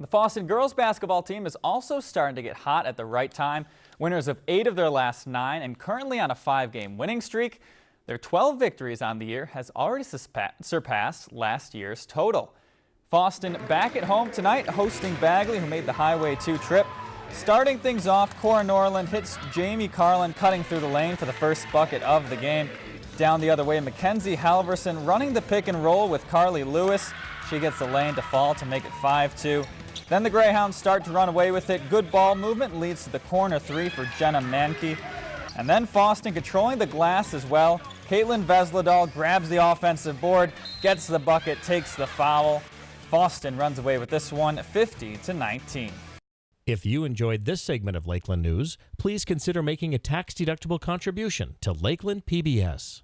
The Fosston girls basketball team is also starting to get hot at the right time. Winners of eight of their last nine and currently on a five-game winning streak. Their 12 victories on the year has already surpassed last year's total. Fosston back at home tonight hosting Bagley who made the Highway 2 trip. Starting things off, Cora Norland hits Jamie Carlin cutting through the lane for the first bucket of the game. Down the other way, Mackenzie Halverson running the pick and roll with Carly Lewis. She gets the lane to fall to make it 5-2. Then the Greyhounds start to run away with it. Good ball movement leads to the corner three for Jenna Mankey. And then Fosston controlling the glass as well. Caitlin Vesladal grabs the offensive board, gets the bucket, takes the foul. Fosston runs away with this one 50 to 19. If you enjoyed this segment of Lakeland News, please consider making a tax-deductible contribution to Lakeland PBS.